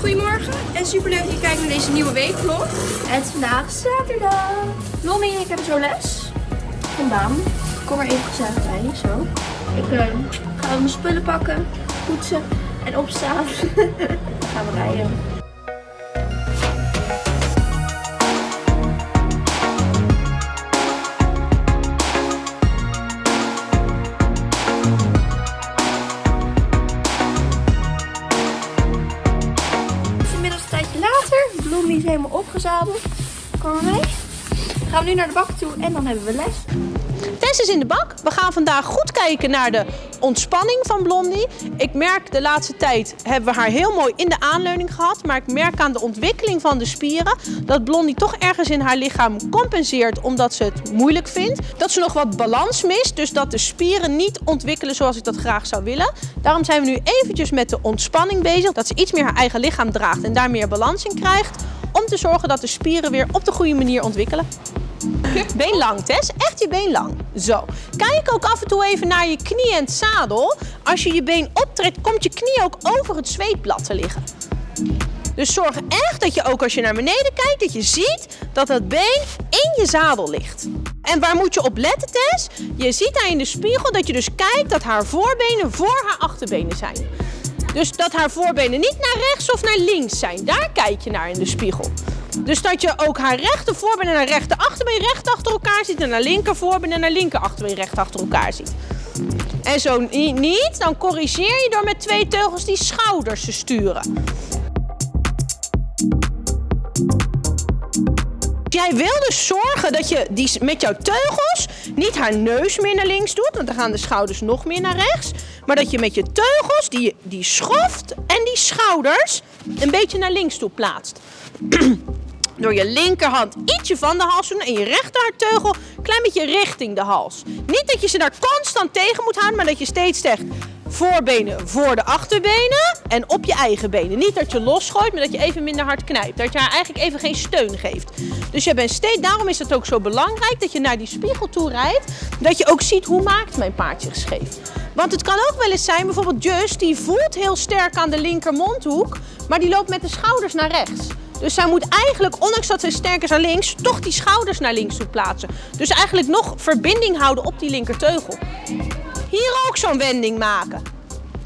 Goedemorgen en superleuk dat je kijkt naar deze nieuwe weekvlog. Het is vandaag zaterdag. Lommie en ik hebben zo les. Vandaan. Kom er even gezellig bij, zo. Ik uh, ga mijn spullen pakken, poetsen en opstaan. Gaan we rijden. Helemaal opgezadeld. Kom maar mee. Dan gaan we nu naar de bak toe en dan hebben we les. Tess is in de bak. We gaan vandaag goed kijken naar de ontspanning van Blondie. Ik merk de laatste tijd hebben we haar heel mooi in de aanleuning gehad. Maar ik merk aan de ontwikkeling van de spieren dat Blondie toch ergens in haar lichaam compenseert omdat ze het moeilijk vindt. Dat ze nog wat balans mist, dus dat de spieren niet ontwikkelen zoals ik dat graag zou willen. Daarom zijn we nu eventjes met de ontspanning bezig. Dat ze iets meer haar eigen lichaam draagt en daar meer balans in krijgt. Om te zorgen dat de spieren weer op de goede manier ontwikkelen. Been lang, Tess. Echt je been lang. Zo. Kijk ook af en toe even naar je knie en het zadel. Als je je been optrekt, komt je knie ook over het zweetblad te liggen. Dus zorg echt dat je ook als je naar beneden kijkt, dat je ziet dat het been in je zadel ligt. En waar moet je op letten, Tess? Je ziet daar in de spiegel dat je dus kijkt dat haar voorbenen voor haar achterbenen zijn. Dus dat haar voorbenen niet naar rechts of naar links zijn. Daar kijk je naar in de spiegel. Dus dat je ook haar rechter voorbeen en haar rechter achterbeen recht achter elkaar ziet. En haar linker voorbeen en haar linker achterbeen recht achter elkaar ziet. En zo niet, dan corrigeer je door met twee teugels die schouders te sturen. Jij wil dus zorgen dat je die, met jouw teugels niet haar neus meer naar links doet, want dan gaan de schouders nog meer naar rechts. Maar dat je met je teugels die, die schoft en die schouders een beetje naar links toe plaatst. Door je linkerhand ietsje van de hals doen en je rechterteugel een klein beetje richting de hals. Niet dat je ze daar constant tegen moet houden, maar dat je steeds zegt voorbenen voor de achterbenen en op je eigen benen. Niet dat je losgooit, maar dat je even minder hard knijpt. Dat je haar eigenlijk even geen steun geeft. Dus je bent steeds, daarom is het ook zo belangrijk dat je naar die spiegel toe rijdt. Dat je ook ziet hoe maakt mijn paard zich scheef. Want het kan ook wel eens zijn, bijvoorbeeld Just, die voelt heel sterk aan de linker mondhoek, maar die loopt met de schouders naar rechts. Dus zij moet eigenlijk, ondanks dat zij sterk is aan links, toch die schouders naar links toe plaatsen. Dus eigenlijk nog verbinding houden op die linkerteugel. Hier ook zo'n wending maken.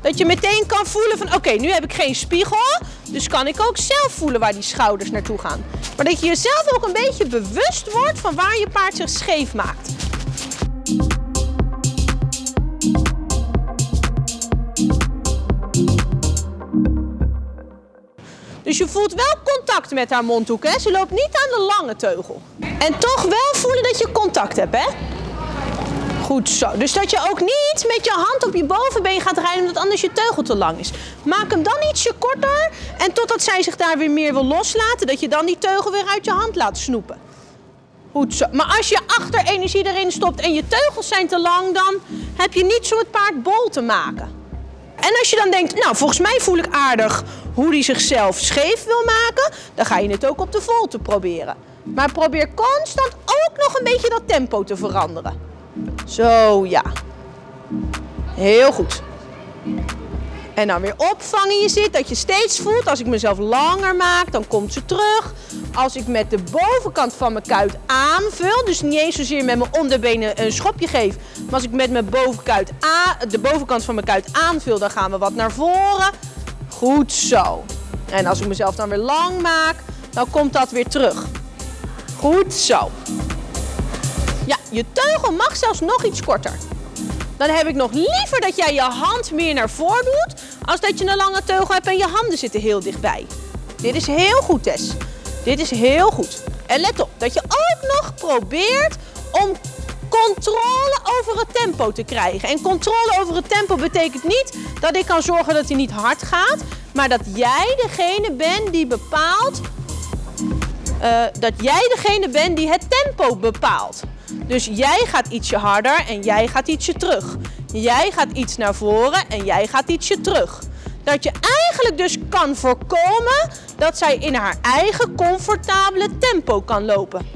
Dat je meteen kan voelen van oké, nu heb ik geen spiegel. Dus kan ik ook zelf voelen waar die schouders naartoe gaan. Maar dat je jezelf ook een beetje bewust wordt van waar je paard zich scheef maakt. Dus je voelt wel contact met haar mondhoek. Hè? Ze loopt niet aan de lange teugel. En toch wel voelen dat je contact hebt. Hè? Goed zo. Dus dat je ook niet met je hand op je bovenbeen gaat rijden omdat anders je teugel te lang is. Maak hem dan ietsje korter en totdat zij zich daar weer meer wil loslaten, dat je dan die teugel weer uit je hand laat snoepen. Goed zo. Maar als je achterenergie erin stopt en je teugels zijn te lang, dan heb je niet zo het paard bol te maken. En als je dan denkt, nou volgens mij voel ik aardig hoe hij zichzelf scheef wil maken, dan ga je het ook op de volte proberen. Maar probeer constant ook nog een beetje dat tempo te veranderen. Zo, ja. Heel goed. En dan weer opvangen je zit, dat je steeds voelt, als ik mezelf langer maak, dan komt ze terug. Als ik met de bovenkant van mijn kuit aanvul, dus niet eens zozeer met mijn onderbenen een schopje geef, maar als ik met mijn bovenkuit de bovenkant van mijn kuit aanvul, dan gaan we wat naar voren. Goed zo. En als ik mezelf dan weer lang maak, dan komt dat weer terug. Goed zo. Ja, je teugel mag zelfs nog iets korter. Dan heb ik nog liever dat jij je hand meer naar voren doet, als dat je een lange teugel hebt en je handen zitten heel dichtbij. Dit is heel goed, Tess. Dit is heel goed. En let op, dat je ook nog probeert om controle over het tempo te krijgen. En controle over het tempo betekent niet dat ik kan zorgen dat hij niet hard gaat, maar dat jij degene bent die bepaalt, uh, dat jij degene bent die het tempo bepaalt. Dus jij gaat ietsje harder en jij gaat ietsje terug. Jij gaat iets naar voren en jij gaat ietsje terug. Dat je eigenlijk dus kan voorkomen dat zij in haar eigen comfortabele tempo kan lopen.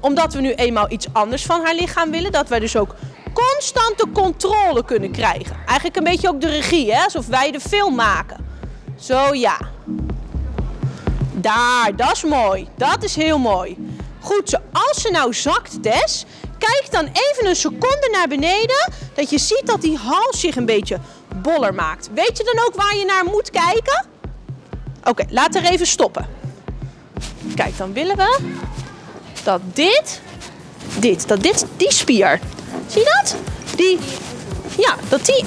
Omdat we nu eenmaal iets anders van haar lichaam willen, dat wij dus ook constante controle kunnen krijgen. Eigenlijk een beetje ook de regie, hè? alsof wij de film maken. Zo ja. Daar, dat is mooi. Dat is heel mooi. Goed zo. Als ze nou zakt, Tess, kijk dan even een seconde naar beneden. Dat je ziet dat die hals zich een beetje boller maakt. Weet je dan ook waar je naar moet kijken? Oké, laat er even stoppen. Kijk, dan willen we dat dit, dit, dat dit, die spier, zie je dat? Die, ja, dat die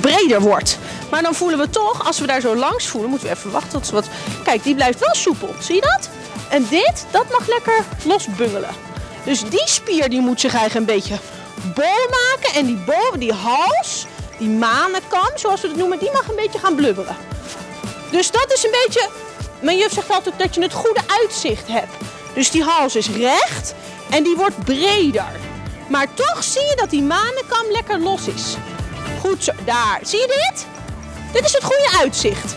breder wordt. Maar dan voelen we toch, als we daar zo langs voelen, moeten we even wachten tot ze wat... Kijk, die blijft wel soepel, zie je dat? En dit, dat mag lekker losbungelen. Dus die spier die moet zich eigenlijk een beetje bol maken. En die boven, die hals, die manenkam, zoals we het noemen, die mag een beetje gaan blubberen. Dus dat is een beetje... Mijn juf zegt altijd dat je het goede uitzicht hebt. Dus die hals is recht en die wordt breder. Maar toch zie je dat die manenkam lekker los is. Goed zo, daar. Zie je dit? Dit is het goede uitzicht.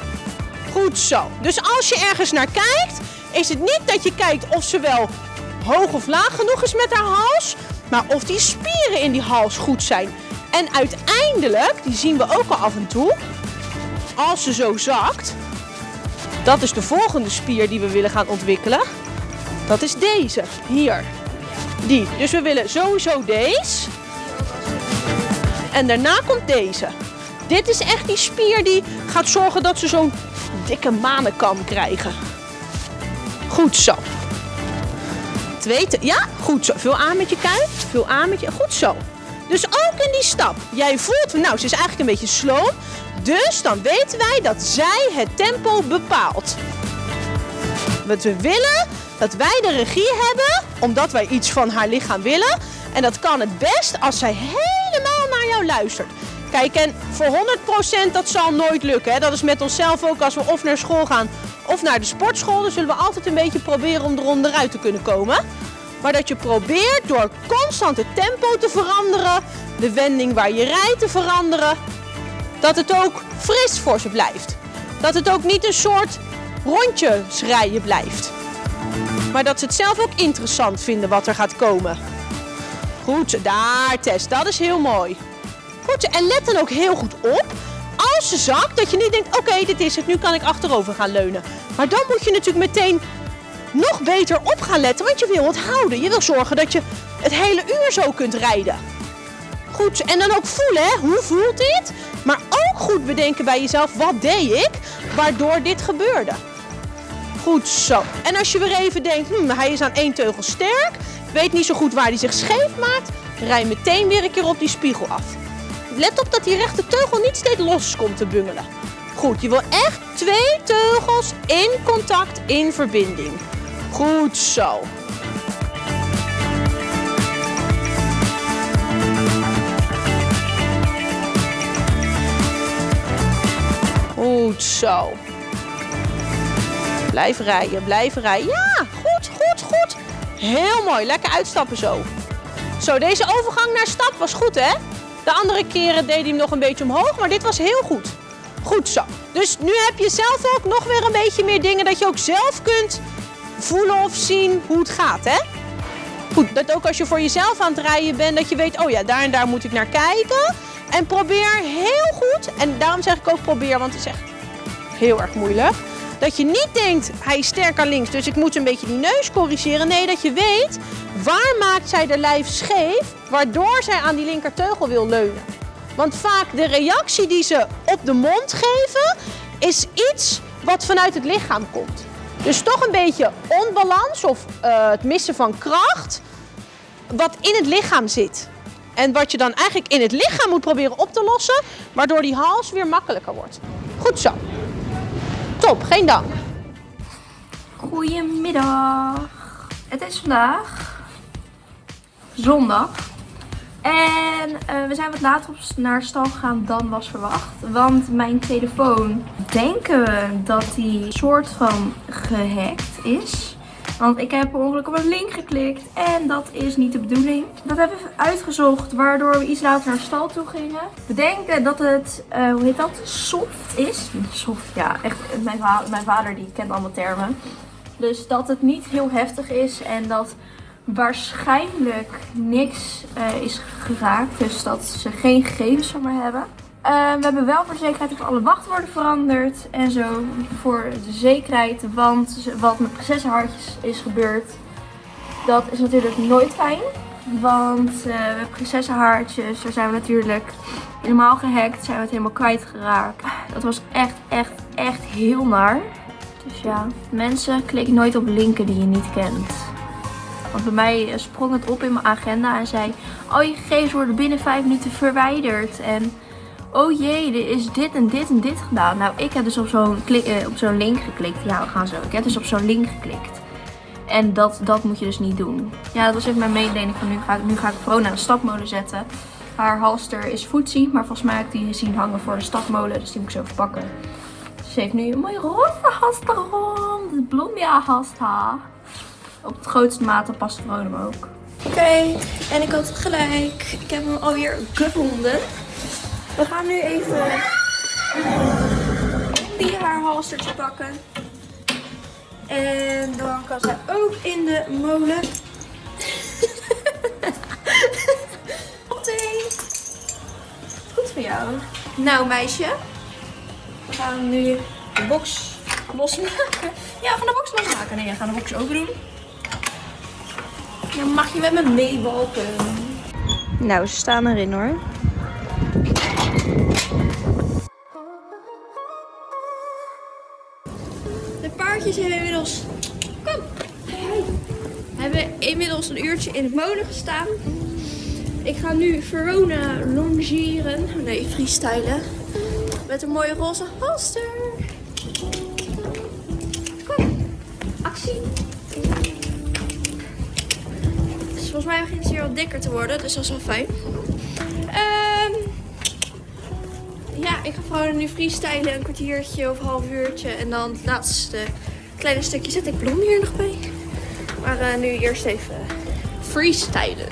Goed zo. Dus als je ergens naar kijkt, is het niet dat je kijkt of ze wel hoog of laag genoeg is met haar hals, maar of die spieren in die hals goed zijn. En uiteindelijk, die zien we ook al af en toe, als ze zo zakt, dat is de volgende spier die we willen gaan ontwikkelen. Dat is deze, hier. Die. Dus we willen sowieso deze. En daarna komt deze. Dit is echt die spier die gaat zorgen dat ze zo'n dikke manenkam krijgen. Goed zo. Ja, goed zo. Vul aan met je kuit. Vul aan met je, goed zo. Dus ook in die stap. Jij voelt, nou, ze is eigenlijk een beetje slow. Dus dan weten wij dat zij het tempo bepaalt. Wat we willen, dat wij de regie hebben, omdat wij iets van haar lichaam willen. En dat kan het best als zij helemaal naar jou luistert. Kijk, en voor 100% dat zal nooit lukken. Hè? Dat is met onszelf ook als we of naar school gaan of naar de sportschool. Dan zullen we altijd een beetje proberen om eronderuit te kunnen komen. Maar dat je probeert door constant het tempo te veranderen, de wending waar je rijdt te veranderen, dat het ook fris voor ze blijft. Dat het ook niet een soort rondjes rijden blijft. Maar dat ze het zelf ook interessant vinden wat er gaat komen. Goed, daar Tess, dat is heel mooi. Goed, en let dan ook heel goed op. Als ze zakt, dat je niet denkt, oké, dit is het, nu kan ik achterover gaan leunen. Maar dan moet je natuurlijk meteen nog beter op gaan letten, want je wil het houden. Je wil zorgen dat je het hele uur zo kunt rijden. Goed, en dan ook voelen, hè? hoe voelt dit? Maar ook goed bedenken bij jezelf, wat deed ik, waardoor dit gebeurde. Goed zo. En als je weer even denkt, hm, hij is aan één teugel sterk, weet niet zo goed waar hij zich scheef maakt, rij meteen weer een keer op die spiegel af. Let op dat die rechte teugel niet steeds los komt te bungelen. Goed, je wil echt twee teugels in contact, in verbinding. Goed zo. Goed zo. Blijf rijden, blijf rijden. Ja, goed, goed, goed. Heel mooi. Lekker uitstappen zo. Zo, deze overgang naar stap was goed, hè? De andere keren deed hij hem nog een beetje omhoog, maar dit was heel goed. Goed zo. Dus nu heb je zelf ook nog weer een beetje meer dingen dat je ook zelf kunt voelen of zien hoe het gaat, hè? Goed, dat ook als je voor jezelf aan het rijden bent, dat je weet, oh ja, daar en daar moet ik naar kijken. En probeer heel goed, en daarom zeg ik ook probeer, want het is echt heel erg moeilijk. Dat je niet denkt, hij is sterk aan links, dus ik moet een beetje die neus corrigeren. Nee, dat je weet, waar maakt zij de lijf scheef, waardoor zij aan die linkerteugel wil leunen. Want vaak de reactie die ze op de mond geven, is iets wat vanuit het lichaam komt. Dus toch een beetje onbalans of uh, het missen van kracht, wat in het lichaam zit. En wat je dan eigenlijk in het lichaam moet proberen op te lossen, waardoor die hals weer makkelijker wordt. Goed zo. Top, geen dank. Goedemiddag. Het is vandaag zondag. En uh, we zijn wat later op naar stal gegaan dan was verwacht. Want mijn telefoon denken we dat die soort van gehackt is. Want ik heb per ongeluk op een link geklikt en dat is niet de bedoeling. Dat hebben we uitgezocht waardoor we iets later naar stal toe gingen. We denken dat het, uh, hoe heet dat, soft is. Soft, ja, echt. Mijn, mijn vader die kent allemaal termen. Dus dat het niet heel heftig is en dat waarschijnlijk niks uh, is geraakt. Dus dat ze geen gegevens van me hebben. Eh, we hebben wel voor de zekerheid even alle wachtwoorden veranderd en zo. Voor de zekerheid, want wat met prinsessenhartjes is gebeurd, dat is natuurlijk nooit fijn. Want uh, we hebben prinsessenhaartjes, daar zijn we natuurlijk helemaal gehackt, zijn we het helemaal kwijtgeraakt. Dat was echt, echt, echt heel naar. Dus ja, mensen, klik nooit op linken die je niet kent. Want bij mij sprong het op in mijn agenda en zei, oh je gegevens worden binnen 5 minuten verwijderd. En oh jee, er is dit en dit en dit gedaan. Nou, ik heb dus op zo'n uh, op zo'n link geklikt. Ja, we gaan zo. Ik heb dus op zo'n link geklikt. En dat, dat moet je dus niet doen. Ja, dat was even mijn mededeling van nu ga, ik, nu ga ik Vrona een stapmolen zetten. Haar halster is voetzie, maar volgens mij heb ik die zien hangen voor de stapmolen. Dus die moet ik zo verpakken. Ze heeft nu een mooie roze halster rond. Het bloemia halster. Op het grootste mate past Vrona hem ook. Oké, en ik had gelijk. Ik heb hem alweer gevonden. We gaan nu even die haar halstertje pakken. En dan kan zij ook in de molen. Goed voor jou. Nou meisje. We gaan nu de box losmaken. Ja, van de box losmaken. Nee, we gaan de box open doen. Dan mag je met me meewalken. Nou, ze staan erin hoor. De paardjes hebben inmiddels... Kom! Hebben inmiddels een uurtje in het molen gestaan. Ik ga nu Verona longeren. Nee, freestylen. Met een mooie roze halster. Volgens mij begint ze hier wat dikker te worden. Dus dat is wel fijn. Um, ja, ik ga gewoon nu freestylen. Een kwartiertje of een half uurtje. En dan het laatste kleine stukje zet ik blond hier nog bij. Maar uh, nu eerst even freestylen.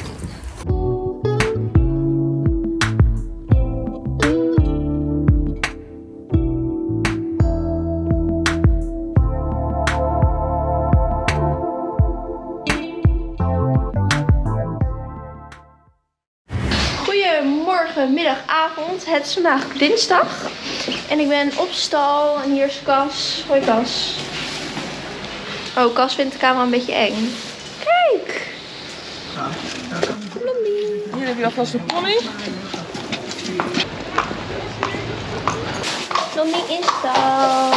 Het is vandaag dinsdag. En ik ben op stal. En hier is Cas. Hoi Cas. Oh, Cas vindt de camera een beetje eng. Kijk! Hier heb je alvast een pony. Blommie in stal.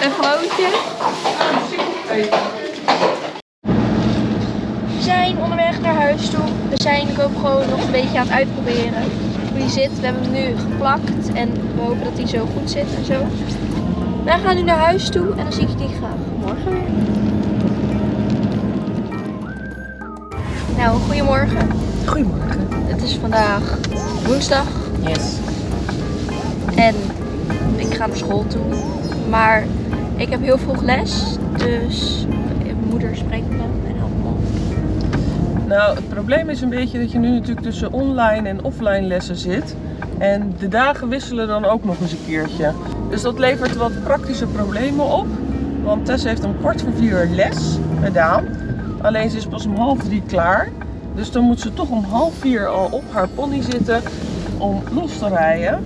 Een grootje. We zijn onderweg naar huis toe. We zijn ik ook gewoon nog een beetje aan het uitproberen hoe die zit. We hebben hem nu geplakt en we hopen dat hij zo goed zit en zo. Wij gaan nu naar huis toe en dan zie ik jullie graag morgen weer. Nou, goedemorgen. Goedemorgen. Het is vandaag woensdag Yes. en ik ga naar school toe. Maar ik heb heel vroeg les, dus mijn moeder spreekt me en helpt me. Nou, het probleem is een beetje dat je nu natuurlijk tussen online en offline lessen zit. En de dagen wisselen dan ook nog eens een keertje. Dus dat levert wat praktische problemen op. Want Tess heeft om kwart voor vier les met Daan. Alleen ze is pas om half drie klaar. Dus dan moet ze toch om half vier al op haar pony zitten om los te rijden.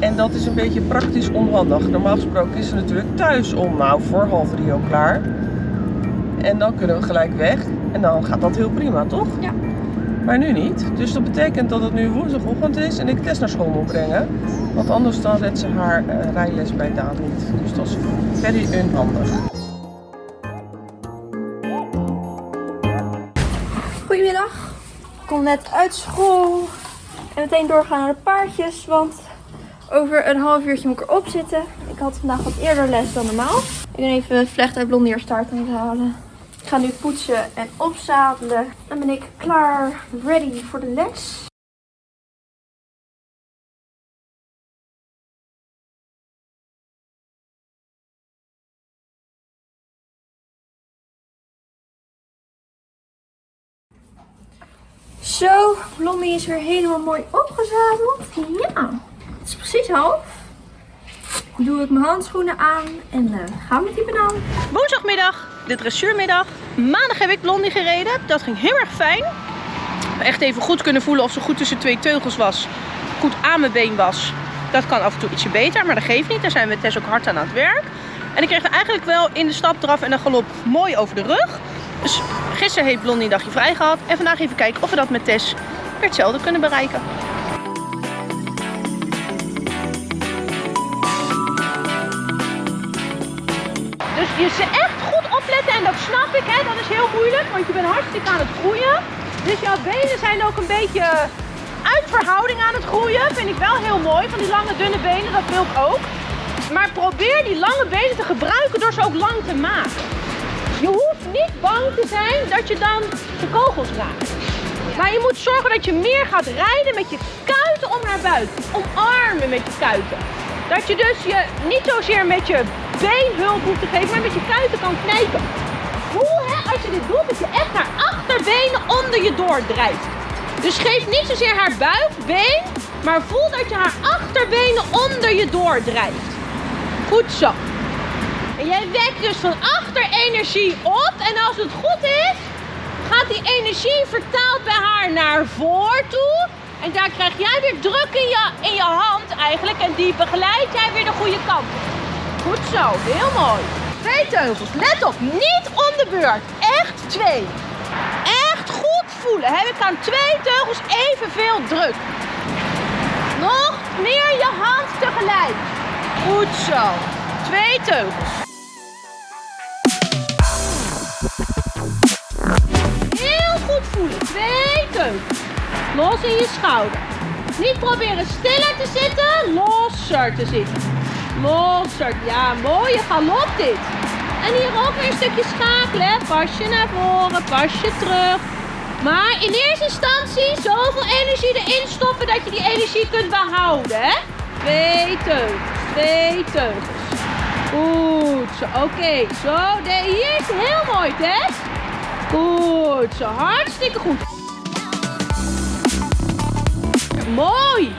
En dat is een beetje praktisch onhandig. Normaal gesproken is ze natuurlijk thuis om nou voor half drie al klaar. En dan kunnen we gelijk weg. En dan gaat dat heel prima, toch? Ja. Maar nu niet. Dus dat betekent dat het nu woensdagochtend is en ik Tess naar school moet brengen. Want anders dan redt ze haar eh, rijles bij Daan niet. Dus dat is very onhandig. Goedemiddag. Ik kom net uit school. En meteen doorgaan naar de paardjes. Want over een half uurtje moet ik erop zitten. Ik had vandaag wat eerder les dan normaal. Ik ben even vlecht uit blondier start aan het halen. Ga nu poetsen en opzadelen. Dan ben ik klaar, ready voor de les. Zo, Blommie is weer helemaal mooi opgezadeld. Ja, het is precies half. Doe ik mijn handschoenen aan en uh, gaan met die banaan. Woensdagmiddag, de dressuurmiddag. Maandag heb ik Blondie gereden. Dat ging heel erg fijn. echt even goed kunnen voelen of ze goed tussen twee teugels was. Goed aan mijn been was. Dat kan af en toe ietsje beter, maar dat geeft niet. Daar zijn we Tess ook hard aan aan het werk. En ik kreeg er eigenlijk wel in de stap eraf en de galop mooi over de rug. Dus gisteren heeft Blondie een dagje vrij gehad. En vandaag even kijken of we dat met Tess weer hetzelfde kunnen bereiken. Je ze echt goed opletten en dat snap ik, hè. dat is heel moeilijk, want je bent hartstikke aan het groeien. Dus jouw benen zijn ook een beetje uit verhouding aan het groeien. Vind ik wel heel mooi, van die lange dunne benen, dat wil ik ook. Maar probeer die lange benen te gebruiken door ze ook lang te maken. Je hoeft niet bang te zijn dat je dan de kogels raakt. Maar je moet zorgen dat je meer gaat rijden met je kuiten om naar buiten. Omarmen met je kuiten. Dat je dus je niet zozeer met je beenhulp hoeft te geven, maar met je kuiten kan knijpen. Voel hè, als je dit doet, dat je echt haar achterbenen onder je doordrijft. Dus geef niet zozeer haar buik, been, maar voel dat je haar achterbenen onder je doordrijft. Goed zo. En jij wekt dus van achter energie op. En als het goed is, gaat die energie vertaald bij haar naar voor toe. En daar krijg jij weer druk in je, in je hand eigenlijk. En die begeleidt jij weer de goede kant. Goed zo, heel mooi. Twee teugels, let op, niet om de beurt. Echt twee. Echt goed voelen. Heb ik aan twee teugels evenveel druk. Nog meer je hand tegelijk. Goed zo. Twee teugels. Heel goed voelen. Twee teugels. Los in je schouder. Niet proberen stiller te zitten, losser te zitten. Losser. Ja, mooie galop dit. En hier ook weer een stukje schakelen. Pasje naar voren, pasje terug. Maar in eerste instantie zoveel energie erin stoppen dat je die energie kunt behouden. Hè? Twee teugels, twee teugels. Goed zo, oké. Zo, de, hier is heel mooi, Tess. Goed zo, hartstikke goed. Mooi.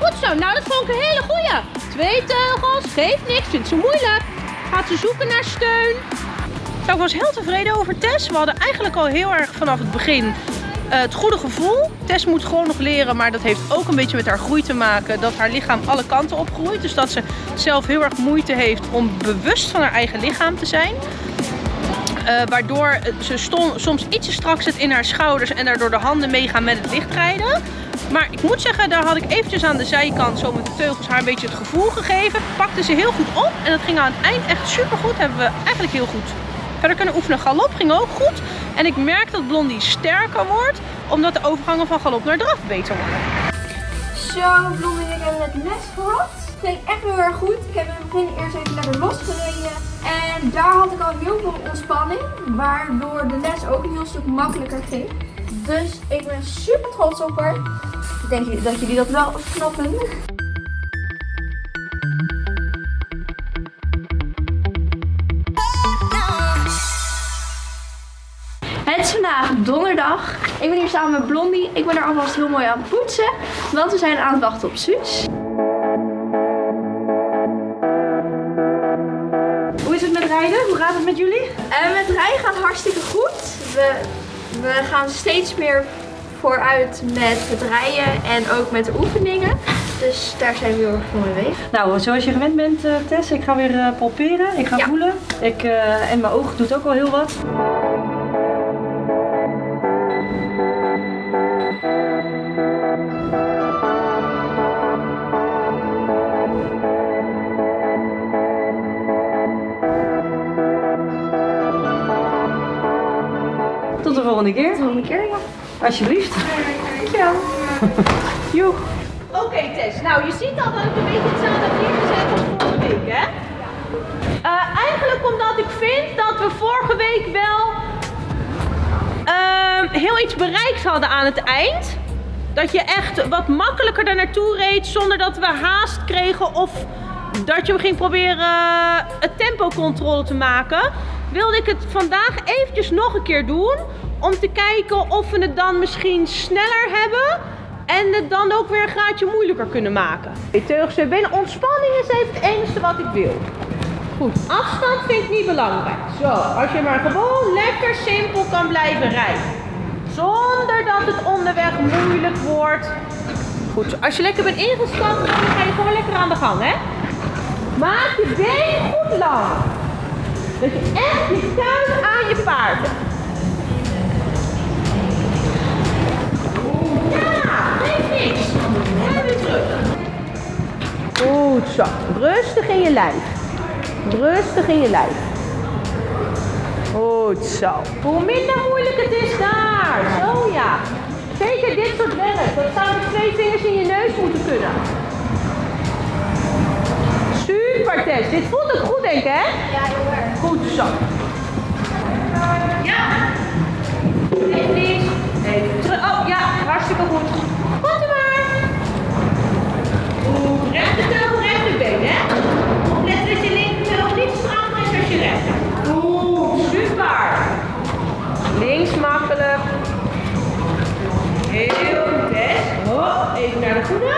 Goed zo, nou dat vond ik een hele goeie. Twee teugels, geeft niks, vindt ze moeilijk. Gaat ze zoeken naar steun. Nou, ik was heel tevreden over Tess. We hadden eigenlijk al heel erg vanaf het begin eh, het goede gevoel. Tess moet gewoon nog leren, maar dat heeft ook een beetje met haar groei te maken. Dat haar lichaam alle kanten op groeit. Dus dat ze zelf heel erg moeite heeft om bewust van haar eigen lichaam te zijn. Eh, waardoor ze soms ietsje strak zit in haar schouders en daardoor de handen meegaan met het lichtrijden. Maar ik moet zeggen, daar had ik eventjes aan de zijkant zo met de teugels haar een beetje het gevoel gegeven. Pakte ze heel goed op en dat ging aan het eind echt super goed. Hebben we eigenlijk heel goed verder kunnen oefenen. Galop ging ook goed. En ik merk dat Blondie sterker wordt, omdat de overgangen van galop naar draf beter worden. Zo, Blondie en ik hebben net les gehad. Het ging echt heel erg goed. Ik heb in het begin eerst even lekker losgereden. En daar had ik al heel veel ontspanning. Waardoor de les ook een heel stuk makkelijker ging. Dus ik ben super trots op haar. Ik denk dat jullie dat wel snappen. Het is vandaag donderdag. Ik ben hier samen met Blondie. Ik ben er alvast heel mooi aan het poetsen. Want we zijn aan het wachten op Suus. Hoe is het met rijden? Hoe gaat het met jullie? En met rijden gaat hartstikke goed. We, we gaan steeds meer vooruit met het rijden en ook met de oefeningen. Dus daar zijn we heel erg voor mee bezig. Nou, zoals je gewend bent, eh, Tess, ik ga weer eh, palperen. Ik ga Ja. voelen. Ik, eh, en mijn oog doet ook wel heel wat. Tot de volgende keer, Tot de volgende keer. Alsjeblieft. Dankjewel. Joeg. Oké Tess, nou je ziet al dat ik een beetje hetzelfde heb neergezet als vorige week hè? Eh, eigenlijk omdat ik vind dat we vorige week wel ehm, heel iets bereikt hadden aan het eind. Dat je echt wat makkelijker daar naartoe reed zonder dat we haast kregen of dat je hem ging proberen eh, het tempo controle te maken. Wilde ik het vandaag eventjes nog een keer doen om te kijken of we het dan misschien sneller hebben en het dan ook weer een graadje moeilijker kunnen maken. Weer binnen. Ontspanning is even het enige wat ik wil. Goed, afstand vind ik niet belangrijk. Zo, als je maar gewoon lekker simpel kan blijven rijden. Zonder dat het onderweg moeilijk wordt. Goed, als je lekker bent ingestapt, dan ga je gewoon lekker aan de gang, hè? Maak je been goed lang. Dat je echt je kuit aan je paard hebt. Goed zo. Rustig in je lijf. Rustig in je lijf. Goed zo. Hoe minder moeilijk het is daar. Zo ja. Zeker dit soort werk. Dat zou met twee vingers in je neus moeten kunnen. Super Tess. Dit voelt ook goed denk ik hè? Ja, heel erg. Goed zo. Ja. Even links. Even terug. Oh ja, hartstikke goed. Komt u maar. Goed. Rechterteugel, rechterbeen, hè? Oplet dat je linkerteugel niet strakker is als je rechter. Goed, super. Links makkelijk. Heel goed, hè? Oh, even naar de goede.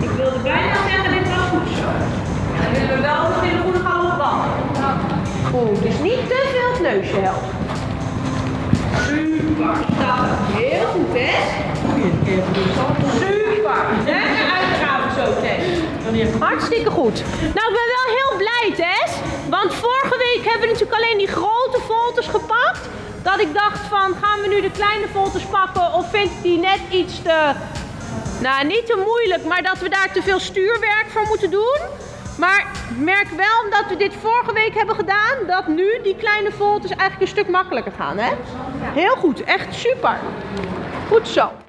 Ik wilde bijna zeggen, dit was goed zo. En dan willen we wel in de goede galop wandelen. Goed, dus niet te veel neusje. Super. Heel goed, hè? Super. Lekker uitgaven zo, Tess. Hartstikke goed. Nou, ik ben wel heel blij, Tess. Want vorige week hebben we natuurlijk alleen die grote folters gepakt. Dat ik dacht van, gaan we nu de kleine folters pakken of vind ik die net iets te... Nou, niet te moeilijk, maar dat we daar te veel stuurwerk voor moeten doen. Maar merk wel, omdat we dit vorige week hebben gedaan, dat nu die kleine folters eigenlijk een stuk makkelijker gaan, hè? Heel goed, echt super. Goed zo.